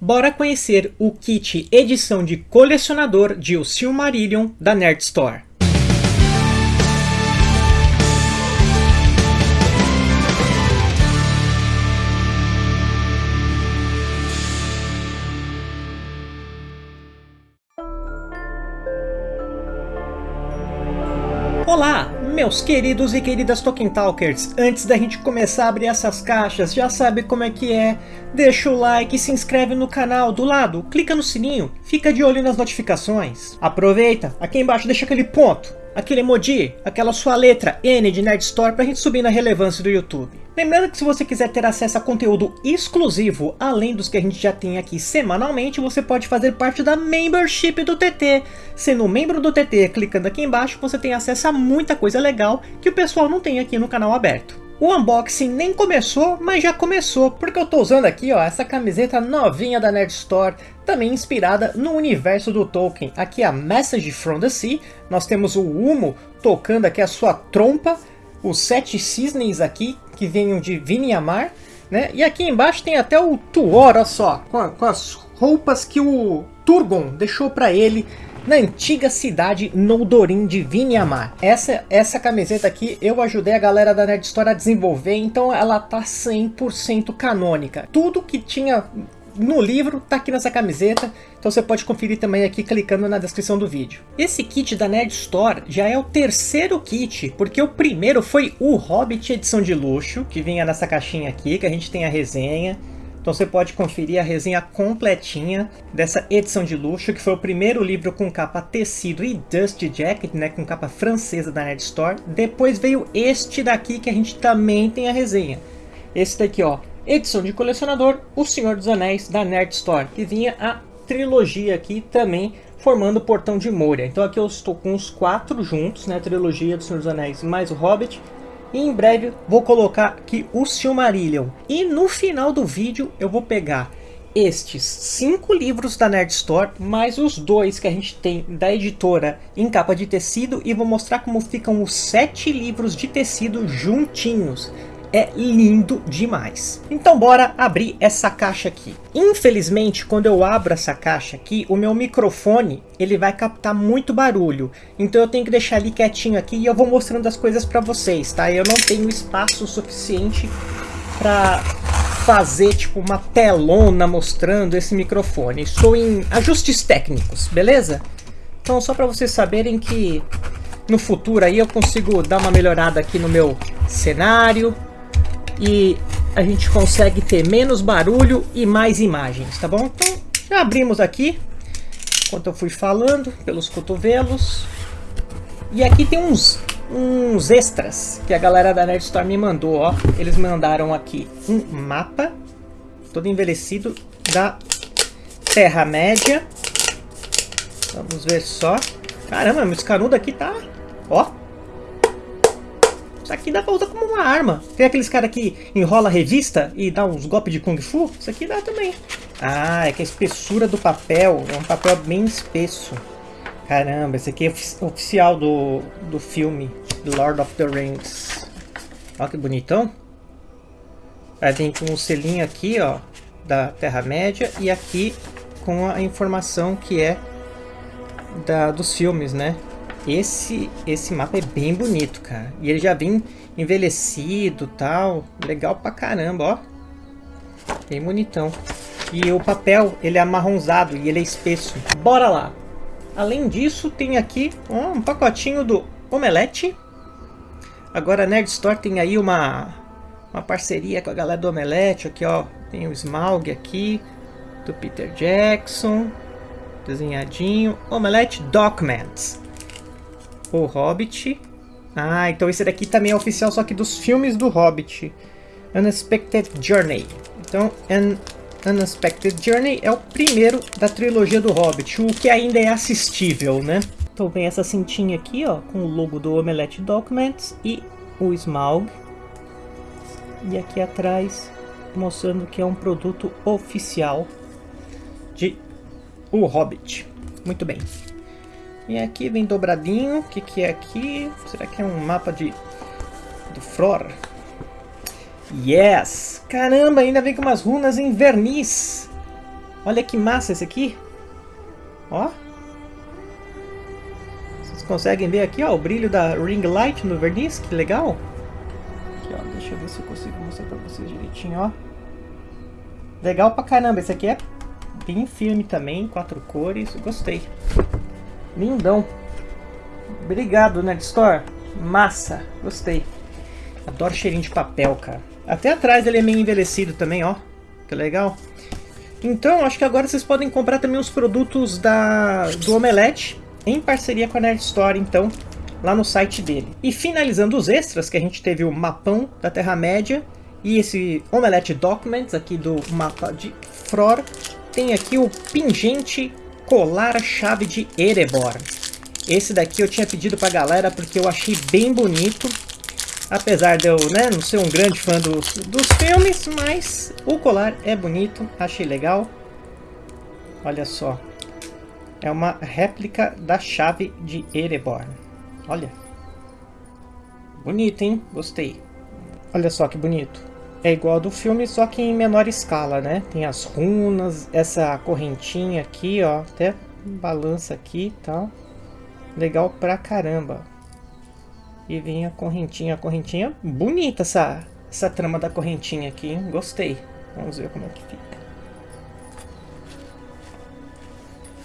Bora conhecer o kit edição de colecionador de O Silmarillion da Nerd Store. Meus queridos e queridas Tolkien Talkers, antes da gente começar a abrir essas caixas, já sabe como é que é, deixa o like, se inscreve no canal do lado, clica no sininho, fica de olho nas notificações. Aproveita, aqui embaixo deixa aquele ponto, aquele emoji, aquela sua letra N de Nerd Store pra gente subir na relevância do YouTube. Lembrando que se você quiser ter acesso a conteúdo exclusivo, além dos que a gente já tem aqui semanalmente, você pode fazer parte da membership do TT. Sendo membro do TT, clicando aqui embaixo, você tem acesso a muita coisa legal que o pessoal não tem aqui no canal aberto. O unboxing nem começou, mas já começou, porque eu tô usando aqui ó, essa camiseta novinha da Nerd Store, também inspirada no universo do Tolkien. Aqui a Message from the Sea, nós temos o Humo tocando aqui a sua trompa, os sete cisnes aqui, que venham de Vinyamar, né? E aqui embaixo tem até o Tuor, olha só, com, a, com as roupas que o Turgon deixou para ele na antiga cidade Noldorin de Vinyamar. Essa, essa camiseta aqui eu ajudei a galera da Nerd Store a desenvolver, então ela tá 100% canônica. Tudo que tinha no livro tá aqui nessa camiseta, então você pode conferir também aqui clicando na descrição do vídeo. Esse kit da Nerd Store já é o terceiro kit, porque o primeiro foi o Hobbit edição de luxo, que vinha nessa caixinha aqui, que a gente tem a resenha. Então você pode conferir a resenha completinha dessa edição de luxo, que foi o primeiro livro com capa tecido e dust jacket, né, com capa francesa da Nerd Store. Depois veio este daqui que a gente também tem a resenha. Esse daqui, ó, edição de colecionador, O Senhor dos Anéis da Nerd Store, que vinha a trilogia aqui também formando o Portão de Moria. Então aqui eu estou com os quatro juntos, né, a trilogia do Senhor dos Anéis mais o Hobbit, e em breve vou colocar aqui o Silmarillion. E no final do vídeo eu vou pegar estes cinco livros da Nerd Store, mais os dois que a gente tem da editora em capa de tecido e vou mostrar como ficam os sete livros de tecido juntinhos é lindo demais. Então bora abrir essa caixa aqui. Infelizmente, quando eu abro essa caixa aqui, o meu microfone ele vai captar muito barulho. Então eu tenho que deixar ele quietinho aqui e eu vou mostrando as coisas para vocês, tá? Eu não tenho espaço suficiente para fazer tipo uma telona mostrando esse microfone. Estou em ajustes técnicos, beleza? Então só para vocês saberem que no futuro aí eu consigo dar uma melhorada aqui no meu cenário, e a gente consegue ter menos barulho e mais imagens, tá bom? Então já abrimos aqui, enquanto eu fui falando, pelos cotovelos. E aqui tem uns, uns extras que a galera da Nerd Store me mandou, ó. Eles mandaram aqui um mapa, todo envelhecido, da Terra-média. Vamos ver só. Caramba, esse canudo aqui tá... Ó, isso aqui dá pra usar como uma arma. Tem aqueles caras que enrola revista e dá uns golpes de Kung Fu? Isso aqui dá também. Ah, é que a espessura do papel é um papel bem espesso. Caramba, esse aqui é oficial do, do filme Lord of the Rings. Olha que bonitão. Aí vem com um selinho aqui, ó, da Terra-média. E aqui com a informação que é da, dos filmes, né? Esse, esse mapa é bem bonito, cara. E ele já vem envelhecido tal. Legal pra caramba, ó. Bem bonitão. E o papel, ele é amarronzado e ele é espesso. Bora lá! Além disso, tem aqui um pacotinho do Omelete. Agora a Nerd Store tem aí uma, uma parceria com a galera do Omelete. Aqui, ó. Tem o Smaug aqui, do Peter Jackson. Desenhadinho. Omelete Documents o Hobbit. Ah, então esse daqui também é oficial, só que dos filmes do Hobbit. Unexpected Journey. Então, An Unexpected Journey é o primeiro da trilogia do Hobbit, o que ainda é assistível, né? Então vem essa cintinha aqui, ó, com o logo do Omelette Documents e o Smaug. E aqui atrás, mostrando que é um produto oficial de O Hobbit. Muito bem. E aqui vem dobradinho. O que, que é aqui? Será que é um mapa de do Fror? Yes! Caramba, ainda vem com umas runas em verniz. Olha que massa esse aqui. Ó. Vocês conseguem ver aqui, ó, o brilho da ring light no verniz, que legal. Aqui, ó, deixa eu ver se eu consigo mostrar pra vocês direitinho, ó. Legal pra caramba, esse aqui é bem firme também, quatro cores, gostei. Lindão. Obrigado, Nerd Store. Massa, gostei. Adoro cheirinho de papel, cara. Até atrás ele é meio envelhecido também, ó. Que legal. Então, acho que agora vocês podem comprar também os produtos da, do Omelete em parceria com a Nerd Store, então, lá no site dele. E finalizando os extras, que a gente teve o mapão da Terra-média e esse Omelete Documents aqui do mapa de Fror, tem aqui o pingente colar chave de Erebor. Esse daqui eu tinha pedido pra galera porque eu achei bem bonito. Apesar de eu né, não ser um grande fã dos, dos filmes, mas o colar é bonito, achei legal. Olha só. É uma réplica da chave de Erebor. Olha. Bonito, hein? Gostei. Olha só que bonito. É igual ao do filme, só que em menor escala, né? Tem as runas, essa correntinha aqui, ó. Até balança aqui e tal. Legal pra caramba. E vem a correntinha. A correntinha bonita essa, essa trama da correntinha aqui, hein? Gostei. Vamos ver como é que fica.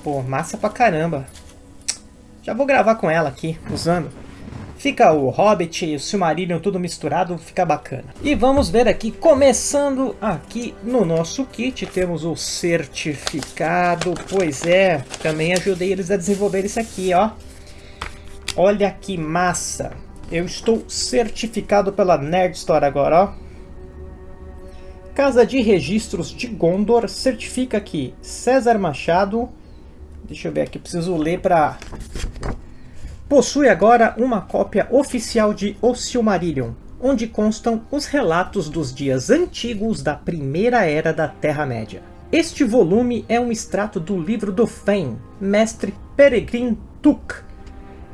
Pô, massa pra caramba. Já vou gravar com ela aqui, usando. Fica o Hobbit e o Silmarillion tudo misturado, fica bacana. E vamos ver aqui, começando aqui no nosso kit, temos o certificado. Pois é, também ajudei eles a desenvolver isso aqui, ó. Olha que massa. Eu estou certificado pela Nerd Store agora, ó. Casa de Registros de Gondor certifica que César Machado... Deixa eu ver aqui, preciso ler para... Possui agora uma cópia oficial de O Silmarillion, onde constam os relatos dos dias antigos da Primeira Era da Terra-média. Este volume é um extrato do livro do Fen, mestre Peregrin Tuk,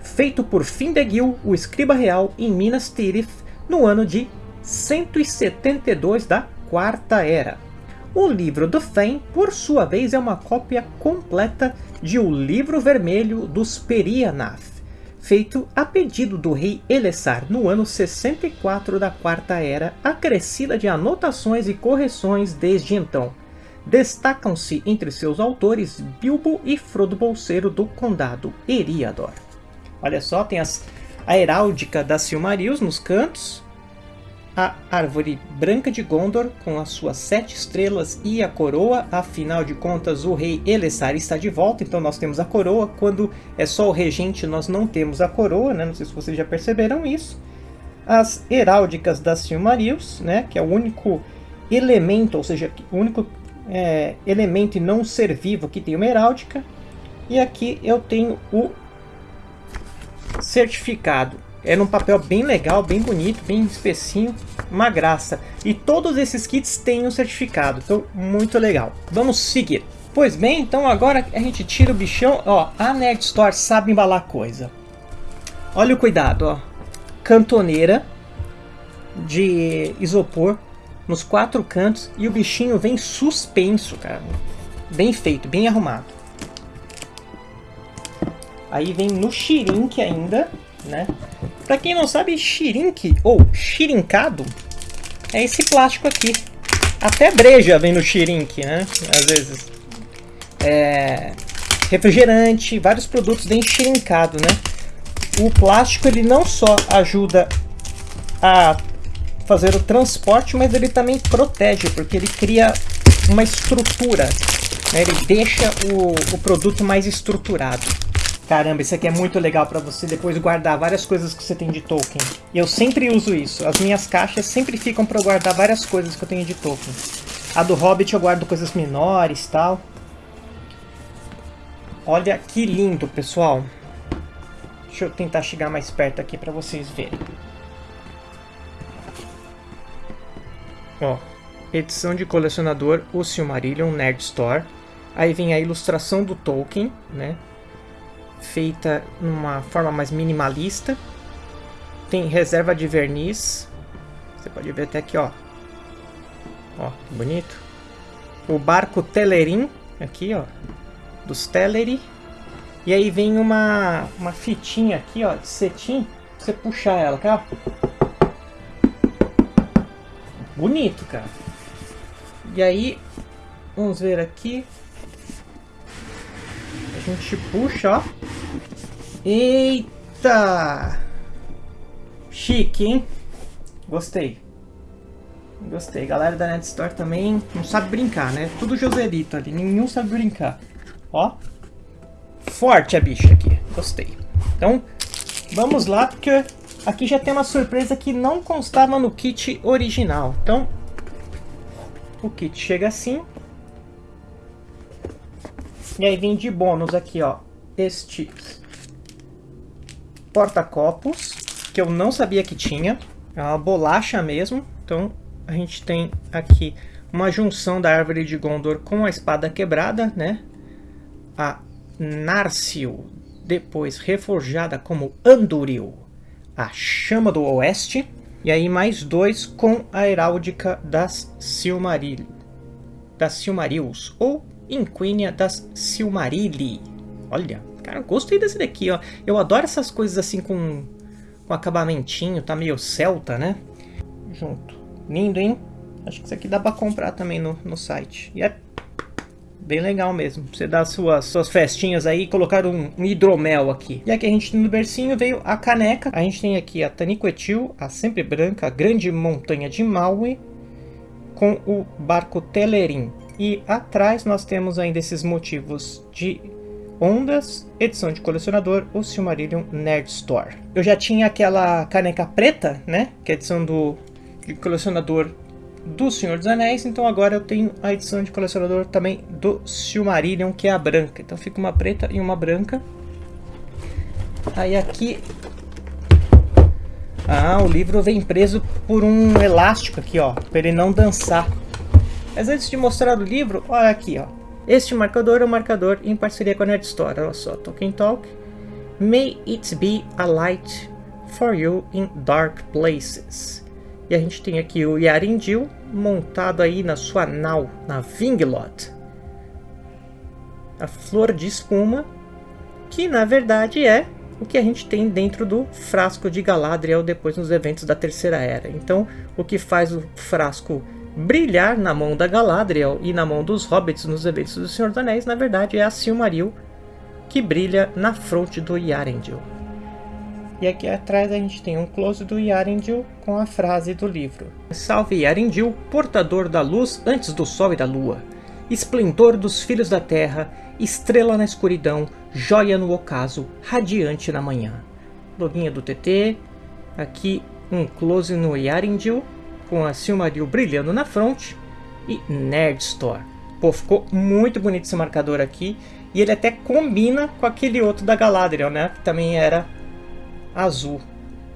feito por Findegil, o escriba real, em Minas Tirith, no ano de 172 da Quarta Era. O livro do Fen, por sua vez, é uma cópia completa de O Livro Vermelho dos Perianath, feito a pedido do rei Elessar no ano 64 da Quarta Era, acrescida de anotações e correções desde então. Destacam-se entre seus autores Bilbo e Frodo Bolseiro do Condado Eriador. Olha só, tem as, a heráldica da Silmarils nos cantos, a árvore branca de Gondor com as suas sete estrelas e a coroa. Afinal de contas, o rei Elessar está de volta, então nós temos a coroa. Quando é só o regente, nós não temos a coroa, né? Não sei se vocês já perceberam isso. As heráldicas das Silmarils, né? Que é o único elemento, ou seja, o único é, elemento e não ser vivo que tem uma heráldica. E aqui eu tenho o certificado. É num papel bem legal, bem bonito, bem especinho, uma graça. E todos esses kits têm um certificado, então muito legal. Vamos seguir. Pois bem, então agora a gente tira o bichão. Ó, a Nerd Store sabe embalar coisa. Olha o cuidado, ó. Cantoneira de isopor nos quatro cantos e o bichinho vem suspenso, cara. Bem feito, bem arrumado. Aí vem no xirink ainda, né? Pra quem não sabe, xirink ou xirincado é esse plástico aqui. Até breja vem no xirink, né? Às vezes. É... Refrigerante, vários produtos vem xirincado, né? O plástico ele não só ajuda a fazer o transporte, mas ele também protege, porque ele cria uma estrutura. Né? Ele deixa o, o produto mais estruturado. Caramba, isso aqui é muito legal para você depois guardar várias coisas que você tem de Tolkien. E eu sempre uso isso. As minhas caixas sempre ficam para guardar várias coisas que eu tenho de Tolkien. A do Hobbit eu guardo coisas menores tal. Olha que lindo, pessoal. Deixa eu tentar chegar mais perto aqui para vocês verem. Ó, edição de colecionador O Silmarillion Nerd Store. Aí vem a ilustração do Tolkien, né? Feita numa forma mais minimalista. Tem reserva de verniz. Você pode ver até aqui, ó. Ó, que bonito. O barco Telerim, aqui, ó, dos Teleri. E aí vem uma, uma fitinha aqui, ó, de cetim, você puxar ela, cara. Bonito, cara. E aí, vamos ver aqui. A gente puxa, ó. Eita! Chique, hein? Gostei. Gostei. Galera da Net Store também não sabe brincar, né? Tudo Joselito ali. Nenhum sabe brincar. Ó. Forte a bicha aqui. Gostei. Então, vamos lá, porque aqui já tem uma surpresa que não constava no kit original. Então, o kit chega assim. E aí vem de bônus aqui, ó. Este porta-copos, que eu não sabia que tinha. É uma bolacha mesmo. Então, a gente tem aqui uma junção da árvore de Gondor com a espada quebrada, né? A Narsil, depois reforjada como Anduril, a chama do oeste, e aí mais dois com a heráldica das Silmaril, das Silmarils, ou Inquínia das Silmarilli. Olha, cara, gostei desse daqui, ó. Eu adoro essas coisas assim com, com acabamentinho, tá meio celta, né? Junto. Lindo, hein? Acho que isso aqui dá pra comprar também no, no site. E é bem legal mesmo. Você dá suas, suas festinhas aí e colocar um, um, hidromel aqui. E aqui a gente no bercinho veio a caneca. A gente tem aqui a Taniquetil, a Sempre Branca, a Grande Montanha de Maui, com o barco Telerim. E atrás nós temos ainda esses motivos de ondas, edição de colecionador, o Silmarillion Nerd Store. Eu já tinha aquela caneca preta, né, que é a edição do de colecionador do Senhor dos Anéis, então agora eu tenho a edição de colecionador também do Silmarillion, que é a branca. Então fica uma preta e uma branca. Aí aqui... Ah, o livro vem preso por um elástico aqui, ó, para ele não dançar. Mas antes de mostrar o livro, olha aqui, ó. Este marcador é um marcador em parceria com a Nerd Store. Olha só, Tolkien Talk. May it be a light for you in dark places. E a gente tem aqui o Yarindil montado aí na sua nau, na Vinglot. A flor de espuma, que na verdade é o que a gente tem dentro do frasco de Galadriel depois nos eventos da Terceira Era. Então, o que faz o frasco brilhar na mão da Galadriel e na mão dos Hobbits nos eventos do Senhor dos Anéis, na verdade é a Silmaril que brilha na fronte do Yarendil. E aqui atrás a gente tem um close do Yarendil com a frase do livro. Salve Yarendil, portador da luz antes do sol e da lua. Esplendor dos filhos da terra, estrela na escuridão, joia no ocaso, radiante na manhã. Loguinha do TT, aqui um close no Yarendil, com a Silmaril brilhando na fronte, e Nerd Store. Pô, ficou muito bonito esse marcador aqui, e ele até combina com aquele outro da Galadriel, né, que também era azul.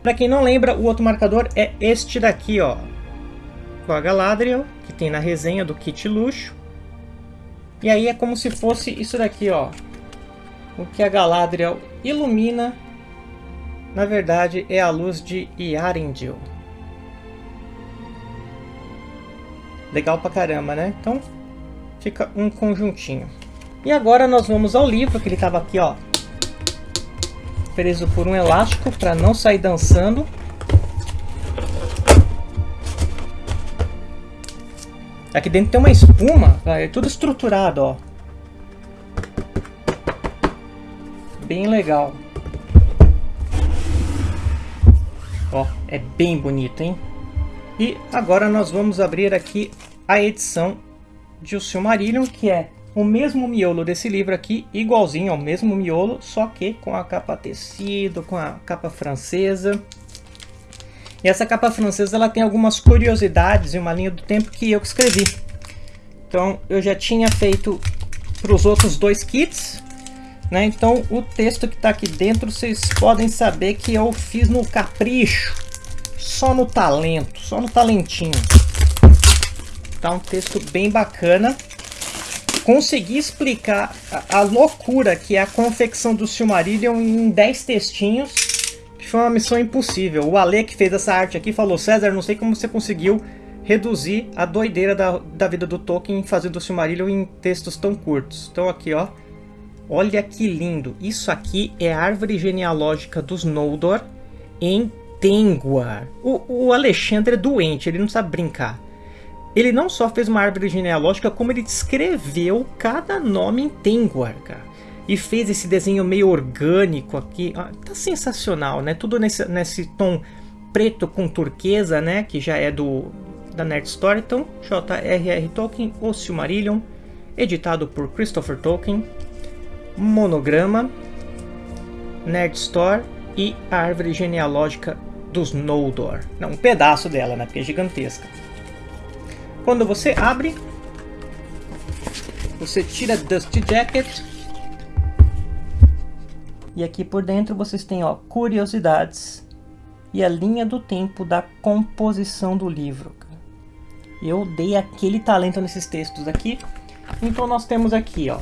Para quem não lembra, o outro marcador é este daqui, ó. Com a Galadriel, que tem na resenha do kit luxo. E aí é como se fosse isso daqui, ó. O que a Galadriel ilumina, na verdade, é a luz de Yarendil. Legal pra caramba, né? Então, fica um conjuntinho. E agora nós vamos ao livro, que ele estava aqui, ó, preso por um elástico para não sair dançando. Aqui dentro tem uma espuma, é tudo estruturado, ó. Bem legal. Ó, é bem bonito, hein? E agora nós vamos abrir aqui a edição de O Silmarillion, que é o mesmo miolo desse livro aqui, igualzinho ao mesmo miolo, só que com a capa tecido, com a capa francesa. E essa capa francesa ela tem algumas curiosidades e uma linha do tempo que eu escrevi. Então eu já tinha feito para os outros dois kits, né? Então o texto que está aqui dentro vocês podem saber que eu fiz no capricho, só no talento, só no talentinho. Tá um texto bem bacana consegui explicar a, a, loucura que é a confecção do Silmarillion em 10 textinhos, que foi uma missão impossível. O Ale que fez essa arte aqui falou, César, não sei como você conseguiu reduzir a doideira da, da vida do Tolkien fazendo o Silmarillion em textos tão curtos. Então aqui, ó. Olha que lindo. Isso aqui é a árvore genealógica dos Noldor em Tengwar. O, o Alexandre é doente, ele não sabe brincar. Ele não só fez uma árvore genealógica, como ele descreveu cada nome em Tengwar, cara. E fez esse desenho meio orgânico aqui. Ah, tá sensacional, né? Tudo nesse, nesse tom preto com turquesa, né? Que já é do da Nerd Story. Então, J.R.R. Tolkien, O Silmarillion, editado por Christopher Tolkien. Monograma, Nerd Store e a árvore genealógica dos Noldor. Não, um pedaço dela, né? Porque é gigantesca. Quando você abre, você tira Dusty Jacket. E aqui por dentro vocês têm ó, curiosidades e a linha do tempo da composição do livro. Eu dei aquele talento nesses textos aqui. Então nós temos aqui ó,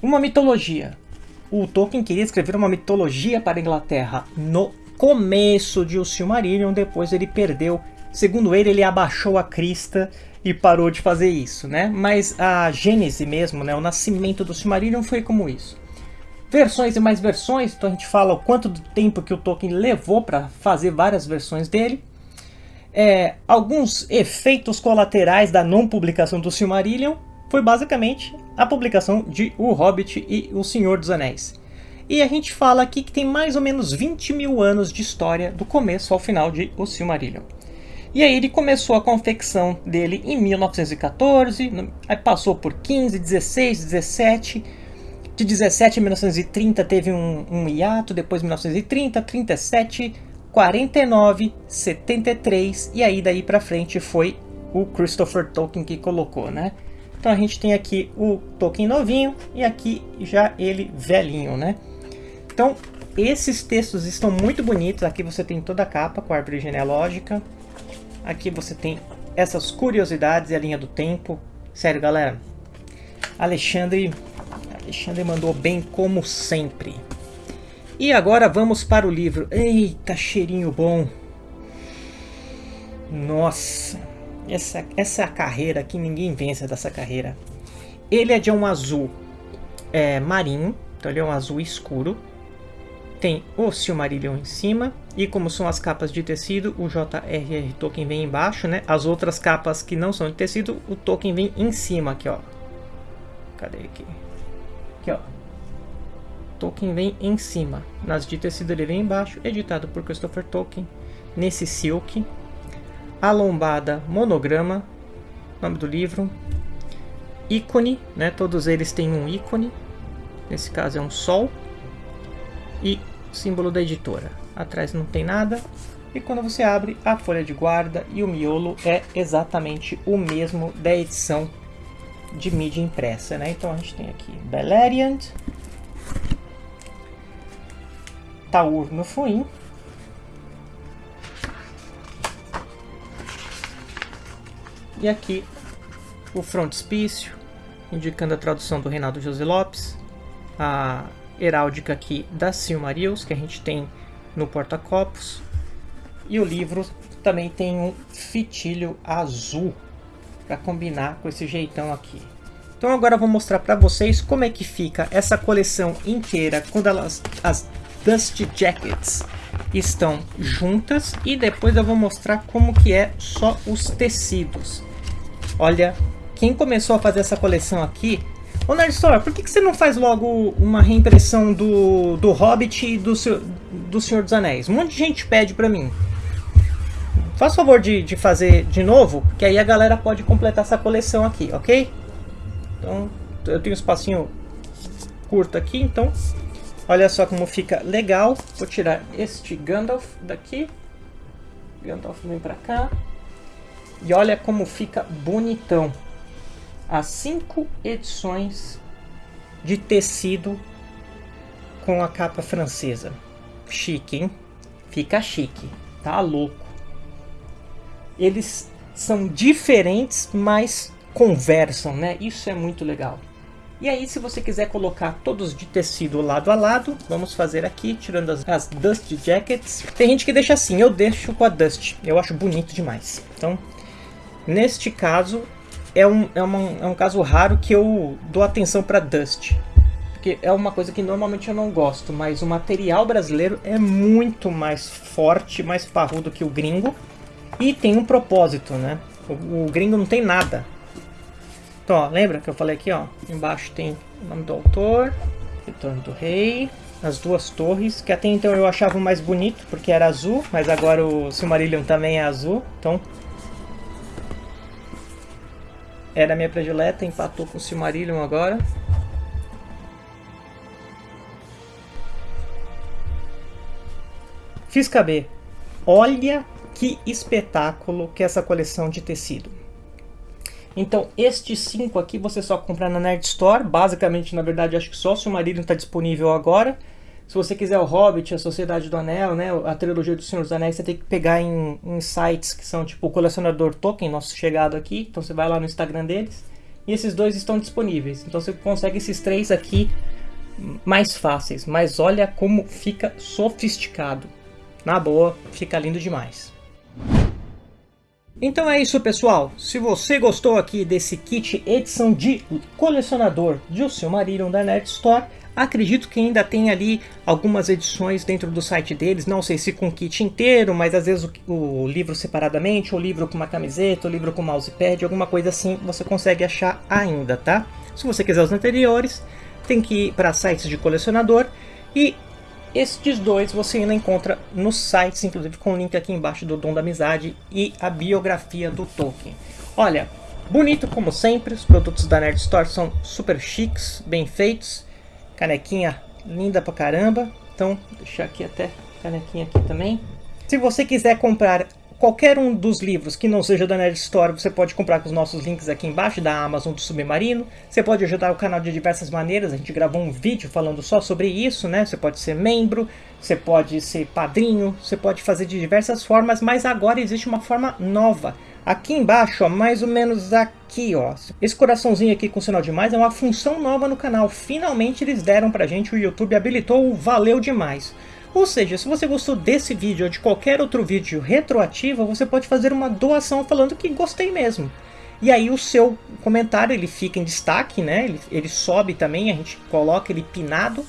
uma mitologia. O Tolkien queria escrever uma mitologia para a Inglaterra no começo de O Silmarillion, depois ele perdeu. Segundo ele, ele abaixou a crista e parou de fazer isso, né? Mas a gênese mesmo, né, o nascimento do Silmarillion foi como isso. Versões e mais versões, então a gente fala o quanto do tempo que o Tolkien levou para fazer várias versões dele. É, alguns efeitos colaterais da não publicação do Silmarillion foi basicamente a publicação de O Hobbit e O Senhor dos Anéis. E a gente fala aqui que tem mais ou menos 20 mil anos de história do começo ao final de O Silmarillion. E aí ele começou a confecção dele em 1914, aí passou por 15, 16, 17, de 17 a 1930 teve um, um hiato, depois 1930, 37, 49, 73 e aí daí para frente foi o Christopher Tolkien que colocou, né? Então a gente tem aqui o Tolkien novinho e aqui já ele velhinho, né? Então esses textos estão muito bonitos. Aqui você tem toda a capa com a árvore genealógica. Aqui você tem essas curiosidades e a linha do tempo. Sério, galera. Alexandre, Alexandre mandou bem como sempre. E agora vamos para o livro. Eita, cheirinho bom. Nossa. Essa, essa é carreira que ninguém vence dessa carreira. Ele é de um azul é, marinho, então ele é um azul escuro. Tem o Silmarillion em cima. E como são as capas de tecido, o J.R.R. Tolkien vem embaixo, né? As outras capas que não são de tecido, o Tolkien vem em cima aqui, ó. Cadê aqui? Aqui, ó. Tolkien vem em cima. Nas de tecido ele vem embaixo, editado por Christopher Tolkien. Nesse silk, a lombada monograma, nome do livro, ícone, né? todos eles têm um ícone, nesse caso é um sol, e símbolo da editora. Atrás não tem nada, e quando você abre a folha de guarda e o miolo é exatamente o mesmo da edição de mídia impressa. Né? Então a gente tem aqui Beleriand, Taur no Fuim, E aqui o frontispício, indicando a tradução do Reinaldo José Lopes, a heráldica aqui da Silmarils, que a gente tem no porta-copos, e o livro também tem um fitilho azul para combinar com esse jeitão aqui. Então agora eu vou mostrar para vocês como é que fica essa coleção inteira quando elas, as Dust Jackets estão juntas e depois eu vou mostrar como que é só os tecidos. Olha, quem começou a fazer essa coleção aqui... Ô Nerdstor, por que, que você não faz logo uma reimpressão do, do Hobbit e do, do Senhor dos Anéis? Um monte de gente pede pra mim. Faz favor de, de fazer de novo, que aí a galera pode completar essa coleção aqui, ok? Então, eu tenho um espacinho curto aqui, então... Olha só como fica legal. Vou tirar este Gandalf daqui. Gandalf vem pra cá. E olha como fica bonitão. As cinco edições de tecido com a capa francesa. Chique, hein? Fica chique. Tá louco. Eles são diferentes, mas conversam, né? Isso é muito legal. E aí, se você quiser colocar todos de tecido lado a lado, vamos fazer aqui, tirando as, as Dust Jackets. Tem gente que deixa assim, eu deixo com a Dust. Eu acho bonito demais. Então, Neste caso, é um, é, uma, é um caso raro que eu dou atenção para Dust. Porque é uma coisa que normalmente eu não gosto, mas o material brasileiro é muito mais forte, mais parrudo que o gringo. E tem um propósito, né? O, o gringo não tem nada. Então, ó, lembra que eu falei aqui, ó? Embaixo tem o nome do autor, Retorno do Rei, as duas torres, que até então eu achava mais bonito, porque era azul, mas agora o Silmarillion também é azul, então... Era a minha predileta, empatou com o Silmarillion agora. Fiz caber. Olha que espetáculo que é essa coleção de tecido. Então, estes cinco aqui você só compra na Nerd Store. Basicamente, na verdade, acho que só o Silmarillion está disponível agora. Se você quiser o Hobbit, a Sociedade do Anel, né, a trilogia do Senhor dos Anéis, você tem que pegar em, em sites que são tipo o Colecionador Token, nosso chegado aqui. Então você vai lá no Instagram deles. E esses dois estão disponíveis. Então você consegue esses três aqui mais fáceis. Mas olha como fica sofisticado. Na boa, fica lindo demais. Então é isso pessoal, se você gostou aqui desse kit edição de colecionador de O Silmarillion da Nerd Store, acredito que ainda tem ali algumas edições dentro do site deles, não sei se com kit inteiro, mas às vezes o, o livro separadamente, o livro com uma camiseta, o livro com mousepad, alguma coisa assim você consegue achar ainda, tá? Se você quiser os anteriores, tem que ir para sites de colecionador e estes dois você ainda encontra nos sites, inclusive com o link aqui embaixo do Dom da Amizade e a biografia do Tolkien. Olha, bonito como sempre, os produtos da Nerd Store são super chiques, bem feitos, canequinha linda pra caramba, então deixar aqui até canequinha aqui também. Se você quiser comprar qualquer um dos livros que não seja da Nerd Store, você pode comprar com os nossos links aqui embaixo, da Amazon do Submarino. Você pode ajudar o canal de diversas maneiras, a gente gravou um vídeo falando só sobre isso, né? Você pode ser membro, você pode ser padrinho, você pode fazer de diversas formas, mas agora existe uma forma nova. Aqui embaixo, ó, mais ou menos aqui, ó. Esse coraçãozinho aqui com sinal de mais é uma função nova no canal. Finalmente eles deram pra gente, o YouTube habilitou o Valeu Demais. Ou seja, se você gostou desse vídeo ou de qualquer outro vídeo retroativo, você pode fazer uma doação falando que gostei mesmo. E aí o seu comentário ele fica em destaque, né? Ele, ele sobe também, a gente coloca ele pinado.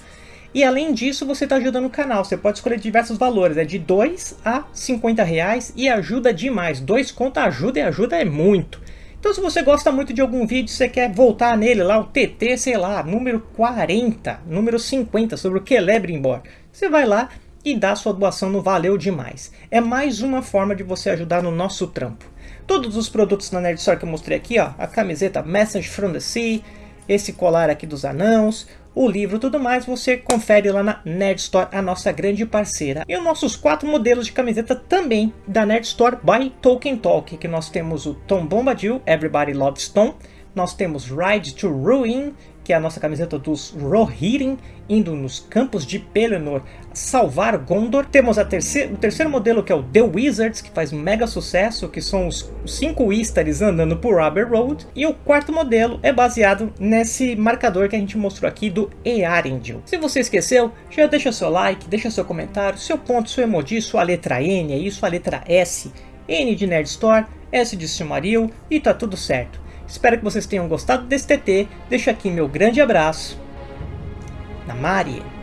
E além disso, você está ajudando o canal. Você pode escolher diversos valores, é de 2 a 50 reais e ajuda demais. 2 conta ajuda e ajuda é muito. Então se você gosta muito de algum vídeo, você quer voltar nele lá, o TT, sei lá, número 40, número 50, sobre o Celebrimbor, você vai lá e dá sua doação no Valeu Demais. É mais uma forma de você ajudar no nosso trampo. Todos os produtos na Nerd Store que eu mostrei aqui, ó, a camiseta Message from the Sea, esse colar aqui dos anãos, o livro tudo mais, você confere lá na Nerd Store, a nossa grande parceira. E os nossos quatro modelos de camiseta também da Nerd Store by Tolkien Talk, que nós temos o Tom Bombadil, Everybody Loves Tom, nós temos Ride to Ruin, que é a nossa camiseta dos Rohirrim, indo nos campos de Pelennor salvar Gondor. Temos o terceiro modelo que é o The Wizards, que faz mega sucesso, que são os cinco Istars andando por Rubber Road. E o quarto modelo é baseado nesse marcador que a gente mostrou aqui do Earendil. Se você esqueceu, já deixa seu like, deixa seu comentário, seu ponto, seu emoji, sua letra N, aí sua letra S, N de Nerd Store, S de Silmaril e tá tudo certo. Espero que vocês tenham gostado desse TT. Deixo aqui meu grande abraço. Namari!